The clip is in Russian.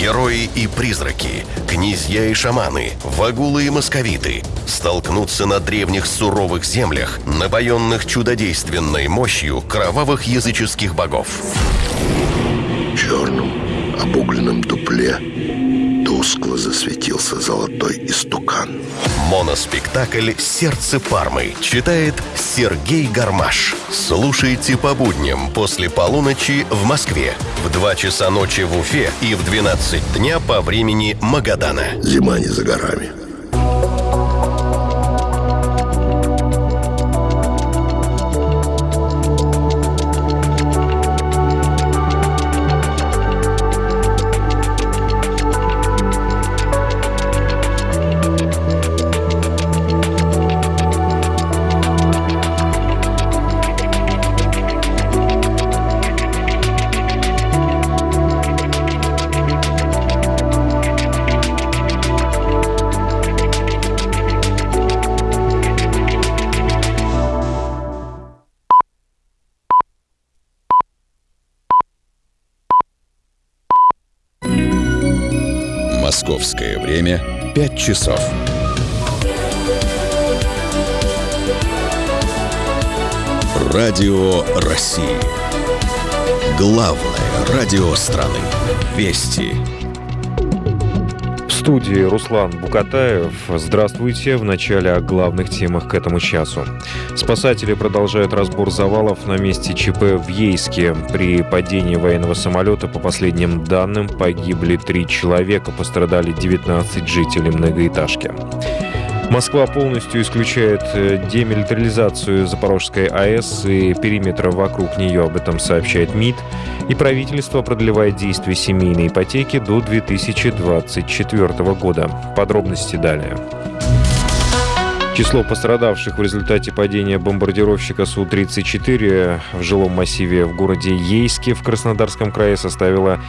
Герои и призраки, князья и шаманы, вагулы и московиты столкнутся на древних суровых землях, напоенных чудодейственной мощью кровавых языческих богов. В черном обугленном дупле тускло засветился золотой истукан. Моноспектакль «Сердце Пармы» читает Сергей Гармаш. Слушайте по будням после полуночи в Москве, в 2 часа ночи в Уфе и в 12 дня по времени Магадана. Зима не за горами. Московское время 5 часов. Радио России. Главное радио страны. Вести. Студии Руслан Букатаев. Здравствуйте. В начале о главных темах к этому часу. Спасатели продолжают разбор завалов на месте ЧП в Ейске. При падении военного самолета, по последним данным, погибли три человека, пострадали 19 жителей многоэтажки. Москва полностью исключает э, демилитаризацию Запорожской АЭС и периметра вокруг нее, об этом сообщает МИД. И правительство продлевает действие семейной ипотеки до 2024 года. Подробности далее. Число пострадавших в результате падения бомбардировщика Су-34 в жилом массиве в городе Ейске в Краснодарском крае составило